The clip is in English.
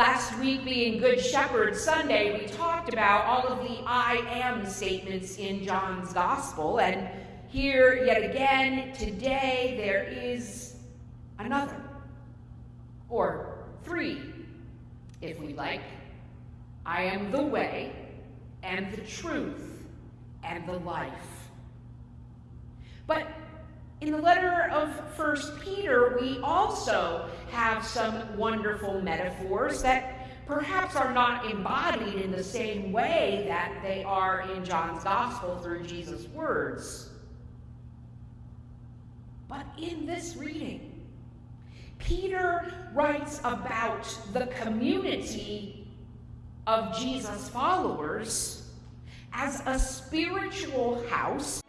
Last week, being Good Shepherd Sunday, we talked about all of the I am statements in John's Gospel. And here, yet again, today, there is another, or three, if we like. I am the way, and the truth, and the life. In the letter of First Peter, we also have some wonderful metaphors that perhaps are not embodied in the same way that they are in John's Gospel through Jesus' words. But in this reading, Peter writes about the community of Jesus' followers as a spiritual house